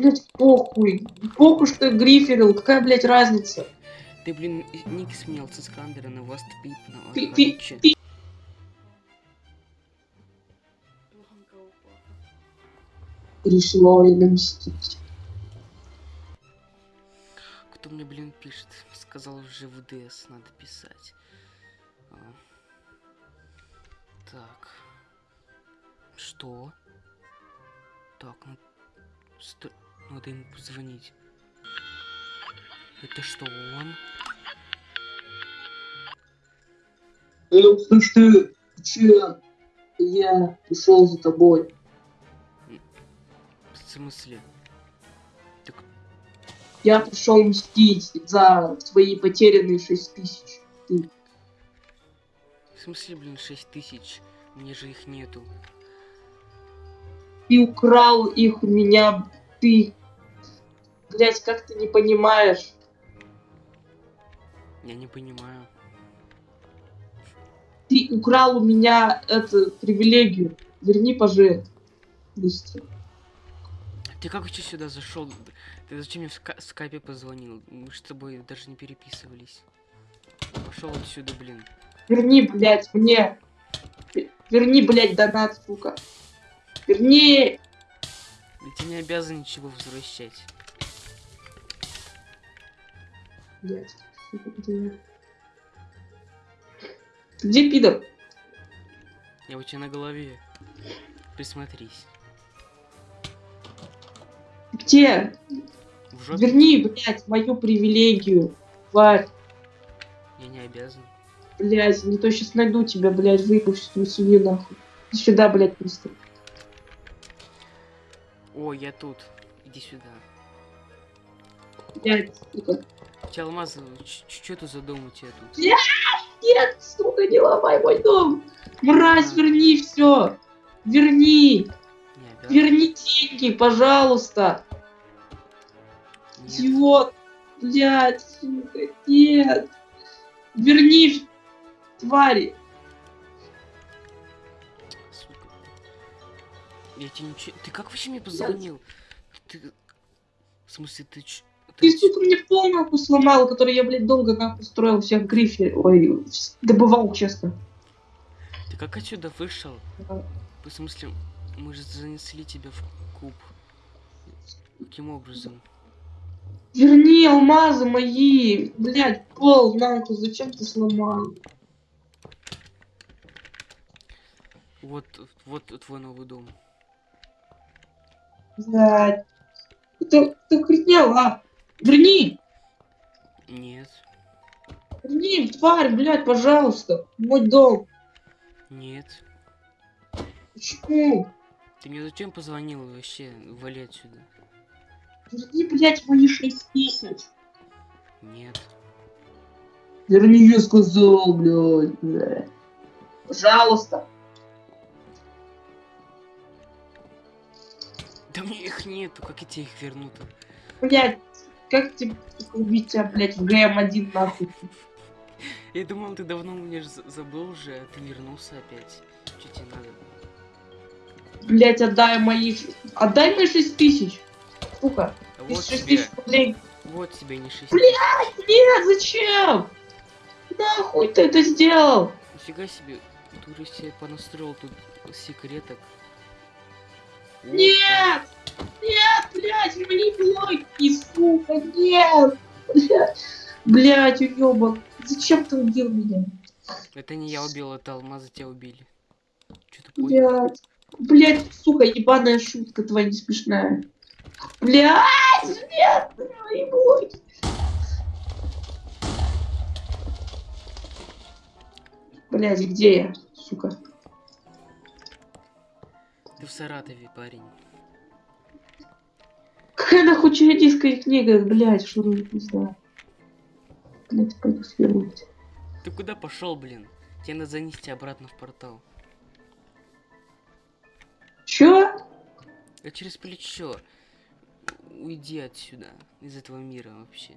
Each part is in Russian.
Блять, похуй. Похуй, что я гриферил. Какая, блядь, разница? Ты, блин, ник сменил с Искандера на Васт Пип, на Ты- ты- ты- Решила Ольга мстить. Кто мне, блин, пишет? Сказал уже в ДС надо писать. А. Так. Что? Так, ну... сто- Надо ему позвонить. Это что, он? Ну, слышь ты, ты че? Я пришел за тобой. В смысле? Так, Я пришел мстить за свои потерянные шесть тысяч. в смысле, блин, 6 тысяч? Мне же их нету. Ты украл их у меня. Ты... Блять, как ты не понимаешь? Я не понимаю. Ты украл у меня эту привилегию. Верни, пожалуйста. Быстро. Ты как вообще сюда зашел? Ты зачем мне в ска- скайпе позвонил? Мы с тобой даже не переписывались. Пошел отсюда, блин. Верни, блядь, мне. Ве- Верни, блядь, донат, сука. Верни. Я тебе не обязан ничего возвращать. Сука, где? Где пидор? Я у тебя на голове. Присмотрись. Где? В жопе Верни, блядь, мою привилегию. Тварь, я не обязан. блядь, не то сейчас найду тебя, блядь, всю твою семью нахуй. Сюда, блядь, быстро. О, я тут. Иди сюда. Блядь, сука. Тебя алмаз, что это за дом у тебя тут? Нет, сука, не ломай мой дом. Мразь, верни все. Верни. Не. Верни деньги, пожалуйста. Нет. Идиот. Блядь, сука, нет. Верни, твари. Я тебе ничего... Ты как вообще мне позвонил? Ты... В смысле, ты ч... Ты, сука, мне полную сломал, который я, блядь, долго нахуй строил всех грифе. Ой, добывал, честно. Ты как отсюда вышел? В смысле, мы же занесли тебя в куб. Каким образом? Верни алмазы мои. Блядь, пол, нахуй, зачем ты сломал? Вот, вот твой новый дом. Блядь. Это, это хренел, а? Верни! Нет, Верни, тварь, блядь, пожалуйста. Мой дом. нет. Почему? Ты мне зачем позвонил вообще? Вали отсюда. Верни, блядь, мои шесть тысяч. Нет. Верни, я сказал, блядь. блядь. Пожалуйста. Да мне их нету, как я тебе их верну-то? Блядь, как тебе убить тебя, блядь, в ГМ-1 нахуй? Я думал, ты давно меня забыл уже, а ты вернулся опять. Что тебе надо? Блядь, отдай мои... Отдай мои шесть тысяч. Сука, А вот шесть тебе, тысяч рублей. вот тебе не 6 Блядь! Нет, зачем? Нахуй ты это сделал? Нифига себе, ты уже себе понастроил тут секреток. Нет! Нет, блядь, верни блоки, сука, нет! Блядь, блядь, уёбан. Зачем ты убил меня? Это не я убил, это алмазы тебя убили. Что ты понял? Блядь. Блядь, сука, ебаная шутка твоя не смешная. Блядь, нет, мои блоки. Блядь, где я, сука? Ты в Саратове, парень. Какая нахуй чародейская книга, блядь, что не знаю. Блядь, пойду свернуть. Ты куда пошел, блин? Тебе надо занести обратно в портал. Чё? А через плечо. Уйди отсюда, из этого мира вообще.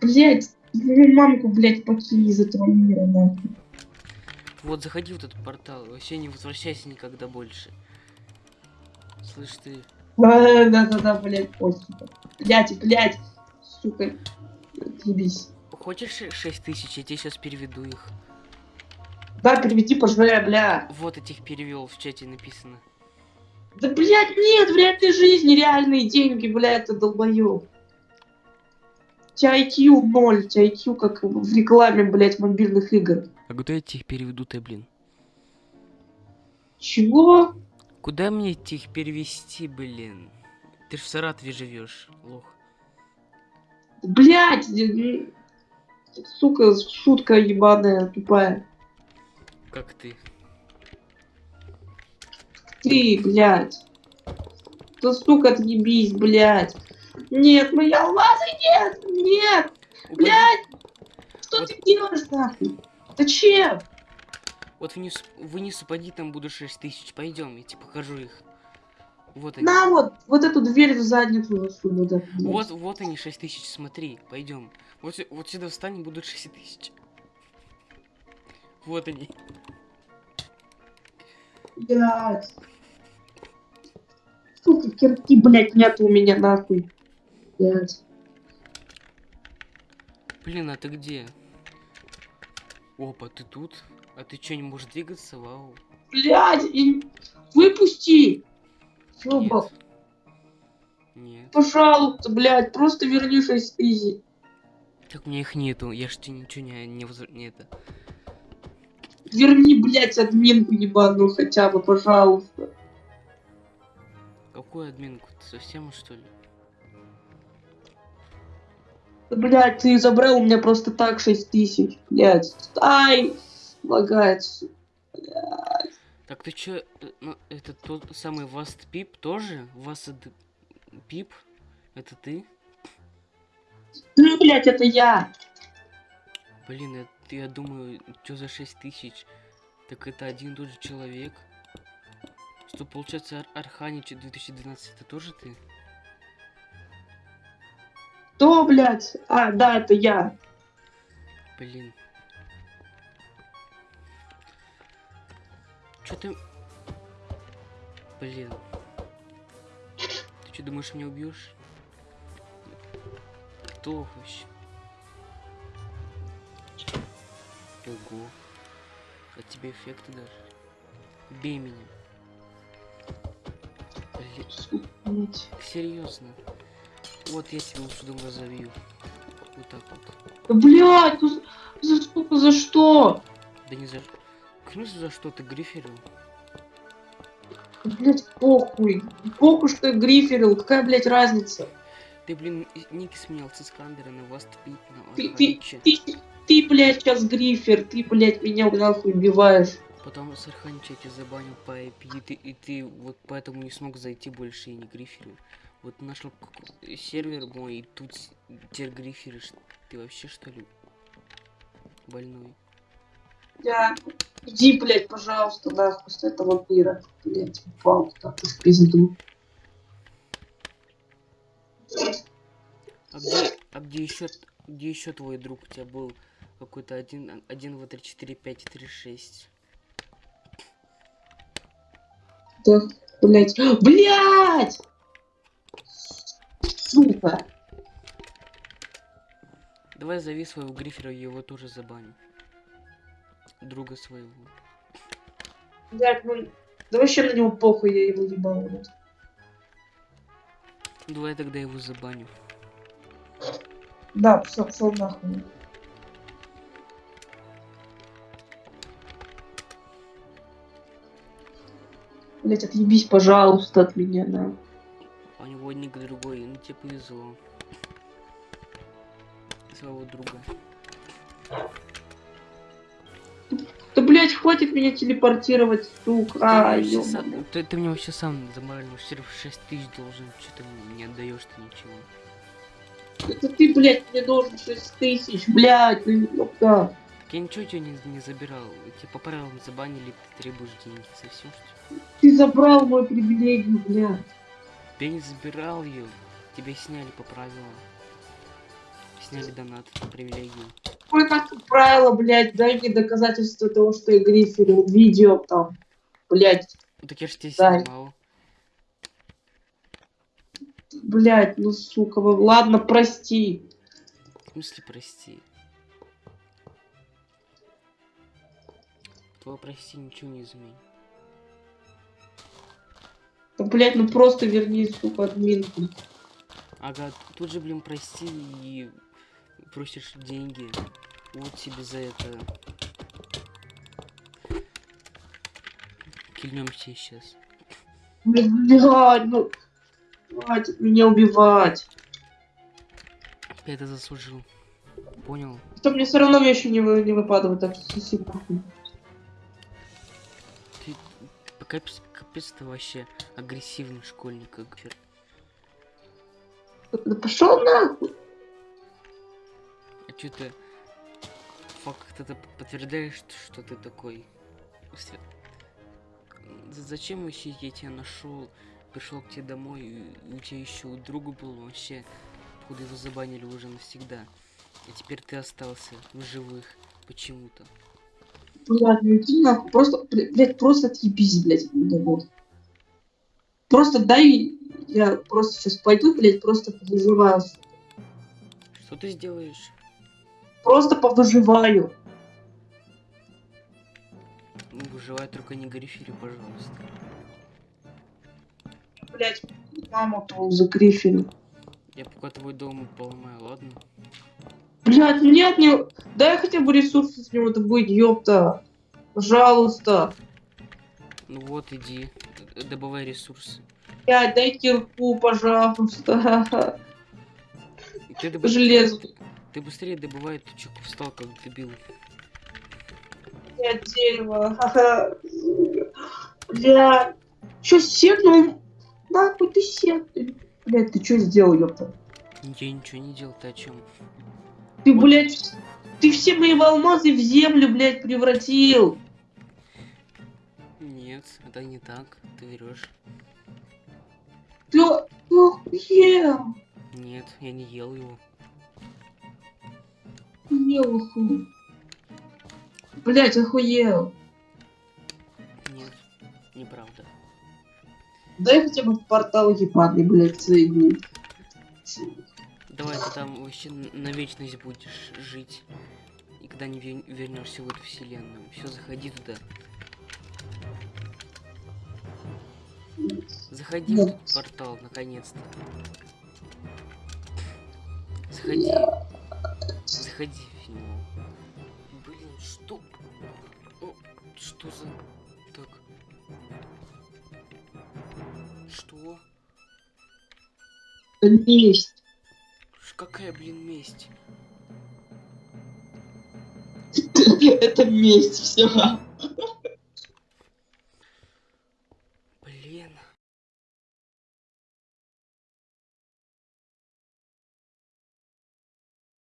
Блядь, мою мамку, блядь, покинь из этого мира, нахуй. Вот, заходи в этот портал, вообще не возвращайся никогда больше. Слышь ты, Да-да-да, блядь, сука. Блядь, блядь, сука, ебись. Хочешь 6 тысяч? Я тебе сейчас переведу их. Да, переведи, пожалуй, бля. Вот этих перевел в чате написано. Да, блядь, нет, в реальной жизни реальные деньги, блядь, ты долбоёб. У тебя IQ ноль, у тебя IQ как в рекламе, блядь, мобильных игр. А куда я тебе их переведу-то, блин? Чего? Куда мне их перевести, блин? Ты ж в Саратове живешь, лох. Блядь, э, э, сука, шутка ебаная, тупая. Как ты? Ты, блядь. Да, сука, отъебись, блядь. Нет, мои алмазы, нет, нет, блядь. Что Вот- ты делаешь, нахуй? Зачем? Вот вниз, вниз упади, там буду 6 тысяч. Пойдем, я тебе покажу их. Вот они. На вот, вот эту дверь в задницу засуну, да. Вот, вот они 6 тысяч, смотри, пойдем. Вот, вот сюда встань, будут 6 тысяч. Вот они. Блядь. Сука, кирки, блядь, нет у меня, нахуй. Блядь. Блин, а ты где? Опа, ты тут? А ты что, не можешь двигаться? Вау. Блядь, и- выпусти. Ёбал. Нет. Нет. Пожалуйста, блядь, просто верни 6 тысяч. Так у меня их нету. Я ж тебе ничего не, не, возр- не это. Верни, блядь, админку ебаную хотя бы, пожалуйста. Какую админку? Ты совсем что ли? Да, Блядь, ты забрал у меня просто так 6 тысяч, блядь. Ай, лагает, сука. Так ты чё, ну, это тот самый Васт Пип тоже? Васт Пип? Это ты? Ну, блядь, это я. Блин, это, я думаю, что за 6 тысяч? Так это один и тот же человек. Что получается Ар- Арханич 2012 это тоже ты? Кто, блядь? А, да, это я. Блин. Чё ты... Блин. Ты что, думаешь, меня убьешь? Кто вообще? Ого. От тебя эффекты даже. Бей меня. Блин, серьезно. Вот я тебя сюда разовью. Вот так вот. Да, блядь, ну за, сука, за что? Да не за... Смысле за что ты гриферил? Да, Блядь, похуй. Похуй, что я гриферил. Какая, блядь, разница? Ты, блин, ники сменял с Искандера на вас тпит, на Ты, ты, ты, ты, блядь, сейчас грифер. Ты, блядь, меня нахуй убиваешь. Потом с Арханича я тебя забанил по IP, и ты, и ты вот поэтому не смог зайти больше и не гриферил. Вот нашел сервер мой, и тут с- теперь гриферишь. Ты вообще что ли? Больной. Я... Иди, блядь, пожалуйста, нахуй с этого мира. Блядь, упал так в пизду. А где, а где еще, где еще твой друг у тебя был? Какой-то один, один, два, три, четыре, пять, три, шесть. Да, блядь. Блядь! Давай зови своего грифера, я его тоже забаню. Друга своего. Блядь, ну... Да вообще на него похуй, я его ебал. Давай тогда его забаню. Да, все, пошел нахуй. Блять, отъебись, пожалуйста, от меня, да. У него ник другой, ну тебе повезло. Своего друга. Да, блять, хватит меня телепортировать, сука. Ты, А, мне вообще ёбаный. сам, ты, ты мне вообще сам заморально серв 6 тысяч должен, что ты мне не отдаешь ты ничего. Это ты, блядь, мне должен 6 тысяч, блядь, ну ёпта. Так я ничего тебя не, не забирал. Тебя по правилам забанили, ты требуешь деньги. Совсем что? Ты забрал мою привилегию, блядь. Я не забирал ее. Тебя сняли по правилам. Сняли донат на привилегию. Какое нахуй правило, блядь, дай мне доказательство того, что я гриферил, видео там, блядь. Ну так я же тебя Да. снимал. Блять, ну сука, вы- ладно, прости. В смысле, прости. Твое прости ничего не изменит. Да, блять, ну просто верни, сука, админку. Ага, тут же, блин, прости и просишь деньги. Вот тебе за это. Кильнемся сейчас. Блять, ну... Хватит меня убивать. Ты это заслужил. Понял? Что мне все равно вещи не, вы, не выпадают, так похуй. Ты капец, капец ты вообще агрессивный школьник. как. Да пошел нахуй. Чё ты... Факт это подтверждаешь, что, что ты такой? Зачем вообще я тебя нашел, пришел к тебе домой, у тебя еще у друга был вообще, походу его забанили уже навсегда. И теперь ты остался в живых почему-то. Ну иди нахуй. Просто, блядь, просто отъебись, блядь, вот. Просто дай, я просто сейчас пойду, блядь, просто повыживаю. Что ты сделаешь? Просто повыживаю. Ну, выживай, только не грифери, пожалуйста. Блядь, маму-то загрифили. Я пока твой дом поломаю, ладно? Блядь, нет, не... Дай хотя бы ресурсы с него добыть, ёпта. Пожалуйста. Ну вот, иди, добывай ресурсы. Блядь, дай кирку, пожалуйста. Ты, Железо. Ты быстрее добывай, чё встал как дебил. Блядь, дерево. Блядь. Чё, секнул? Нахуй ты секнул. Блядь, ты чё сделал, ёпта? Я ничего не делал, ты о чем? Ты, Вот. блядь, ты все мои алмазы в землю, блядь, превратил. Нет, это не так, ты врешь. Ты, ты охуел. Нет, я не ел его. Охуел, охуел. Блядь, охуел. Нет, неправда. Дай хотя бы портал ебаный, блядь, соединить. Давай ты там вообще на вечность будешь жить. И когда не вернешься в эту вселенную. Все, заходи туда. Заходи в Нет. этот портал, наконец-то. Заходи. Заходи в него. Блин, что? О, что за... Так. Что? Месть. Какая, блин, месть? Это месть, все.